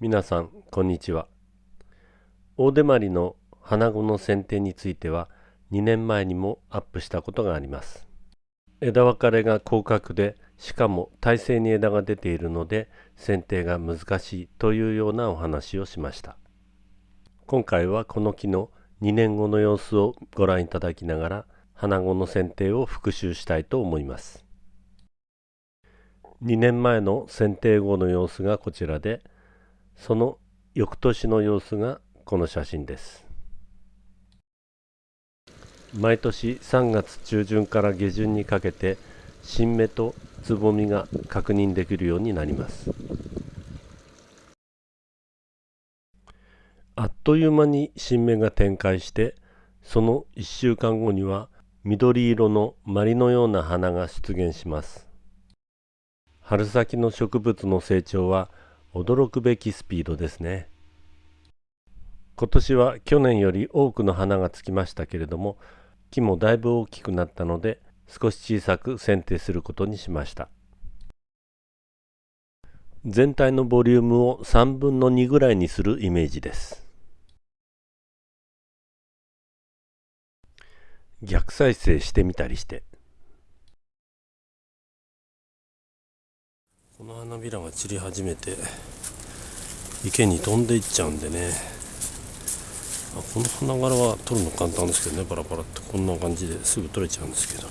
皆さんこんにちは。大手まりの花子の剪定については2年前にもアップしたことがあります。枝分かれが広角でしかも体勢に枝が出ているので剪定が難しいというようなお話をしました。今回はこの木の2年後の様子をご覧いただきながら花子の剪定を復習したいと思います。2年前の剪定後の様子がこちらでその翌年の様子がこの写真です。毎年3月中旬から下旬にかけて新芽とつぼみが確認できるようになります。あっという間に新芽が展開してその1週間後には緑色のマリのような花が出現します。春先の植物の成長は驚くべきスピードですね。今年は去年より多くの花がつきましたけれども木もだいぶ大きくなったので少し小さく剪定することにしました。全体のボリュームを3分の2ぐらいにするイメージです。逆再生してみたりしてこの花びらが散り始めて池に飛んでいっちゃうんでね。この花柄は取るの簡単ですけどねバラバラって。こんな感じですぐ取れちゃうんですけど。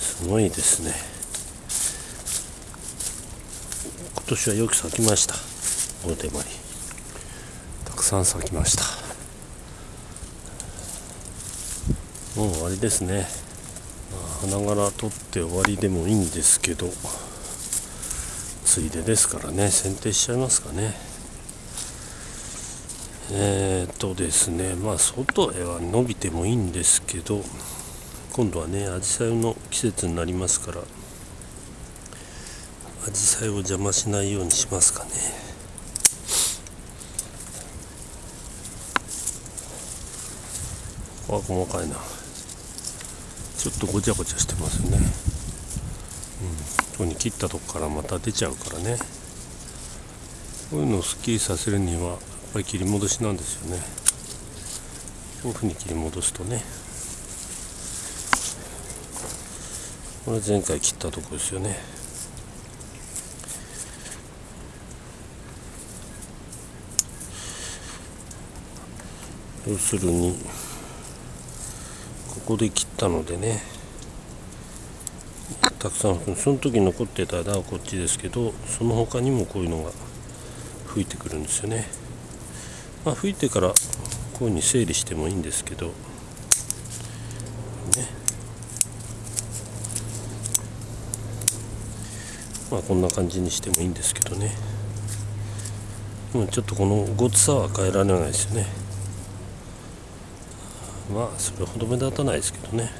すごいですね。今年はよく咲きました。大手まりたくさん咲きました。もう終わりですね。花柄取って終わりでもいいんですけどついでですからね剪定しちゃいますかね。えー、っとですねまあ外へは伸びてもいいんですけど今度はねアジサイの季節になりますからアジサイを邪魔しないようにしますかね。ここは細かいな。ちょっとごちゃごちゃしてますね、うん、ここに切ったとこからまた出ちゃうからね。こういうのをすっきりさせるにはやっぱり切り戻しなんですよね。こういうふうに切り戻すとね。これ前回切ったとこですよね。要するにこで切ったのでね。たくさんその時残ってた枝はこっちですけどその他にもこういうのが吹いてくるんですよね。まあ吹いてからこういうふうに整理してもいいんですけど。ね。まあこんな感じにしてもいいんですけどね。もうちょっとこのごつさは変えられないですよね。まあそれほど目立たないですけどね。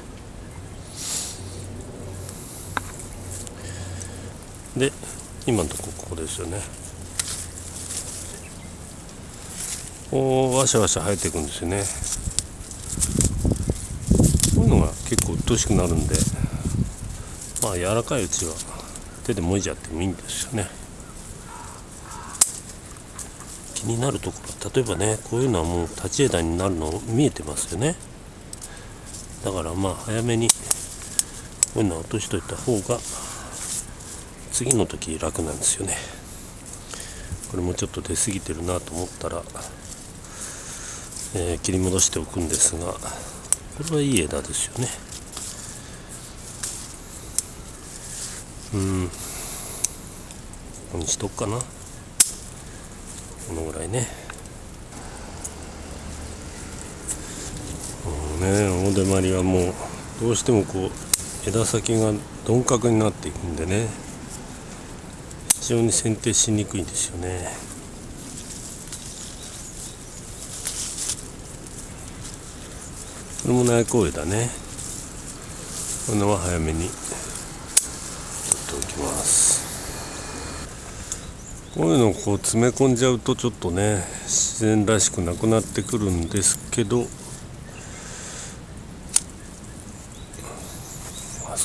で今のとこここですよね。こうわしゃわしゃ生えていくんですよね。こういうのが結構鬱陶しくなるんでまあ柔らかいうちは手でもいじゃってもいいんですよね。になるところ例えばねこういうのはもう立ち枝になるの見えてますよね。だからまあ早めにこういうのは落としといた方が次の時楽なんですよね。これもちょっと出過ぎてるなと思ったら、えー、切り戻しておくんですがこれはいい枝ですよね。うん。ここにしとくかな。このぐらいね。もうね大手まりはもうどうしてもこう枝先が鈍角になっていくんでね。非常に剪定しにくいんですよね。これも内向枝ね。このは早めに取っておきます。こういうのをこう詰め込んじゃうとちょっとね自然らしくなくなってくるんですけど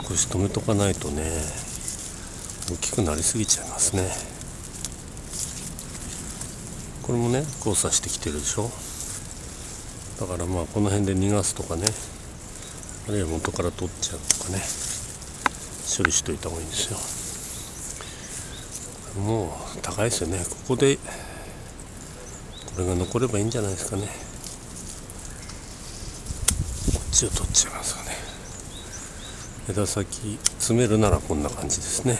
少し止めとかないとね大きくなりすぎちゃいますね。これもね交差してきてるでしょ？だからまあこの辺で逃がすとかねあるいは元から取っちゃうとかね処理しといた方がいいんですよ。もう高いですよね。ここでこれが残ればいいんじゃないですかね。こっちを取っちゃいますかね。枝先詰めるならこんな感じですね。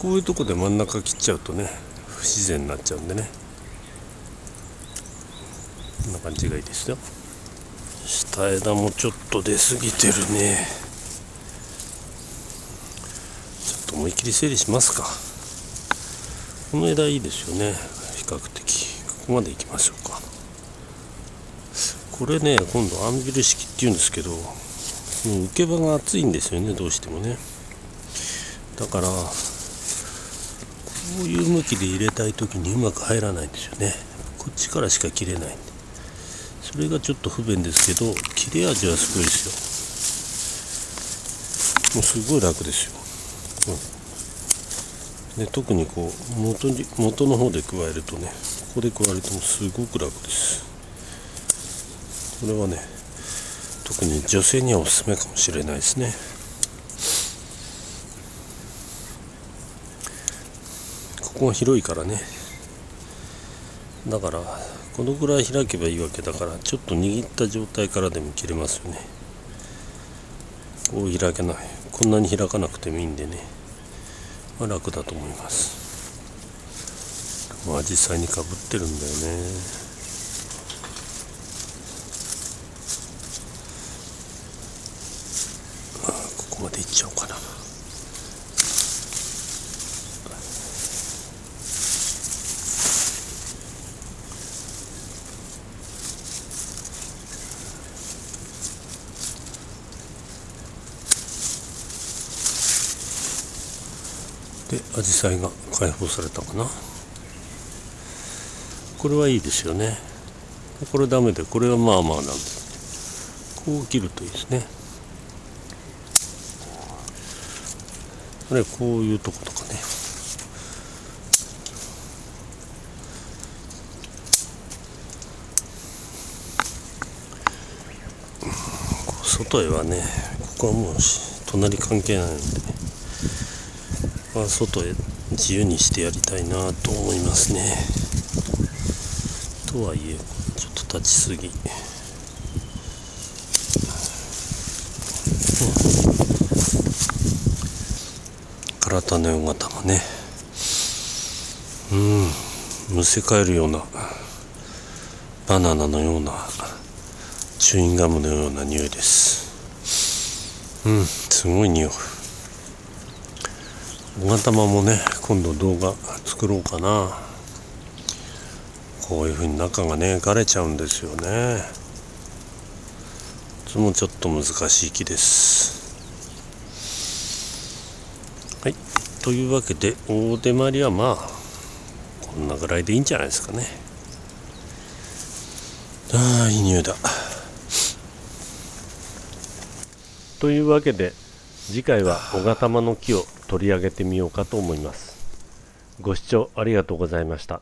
こういうとこで真ん中切っちゃうとね不自然になっちゃうんでね。こんな感じがいいですよ。下枝もちょっと出過ぎてるね。ちょっと思い切り整理しますか。この枝いいですよね。比較的。ここまで行きましょうか。これね今度アンビル式っていうんですけど受け場が厚いんですよね。どうしてもね。だからこういう向きで入れたい時にうまく入らないんですよね。こっちからしか切れないんで。それがちょっと不便ですけど切れ味はすごいですよ。もうすごい楽ですよ、うん、で特にこう元に元の方で加えるとねここで加えるとすごく楽です。これはね特に女性にはおすすめかもしれないですね。ここが広いからね。だからこのぐらい開けばいいわけだからちょっと握った状態からでも切れますよね。こう開けない。こんなに開かなくてもいいんでね、まあ、楽だと思います。まあ実際にかぶってるんだよね。ここまでいっちゃおうかな。でアジサイが解放されたかな。これはいいですよね。これダメでこれはまあまあなんで。すこう切るといいですね。これこういうとことかね。外へはねここはもう隣関係ないので。ま外へ自由にしてやりたいなと思いますね。とはいえちょっと立ちすぎ、体のよ型もね。うん。むせ返るようなバナナのようなチューインガムのような匂いです。うん。すごい匂い。小型玉もね今度動画作ろうかな。こういう風に中がね枯れちゃうんですよね。いつもちょっと難しい木です。はい。というわけで大手まりはまあこんなぐらいでいいんじゃないですかね。ああいい匂いだ。というわけで次回は小型玉の木を取り上げてみようかと思います。ご視聴ありがとうございました。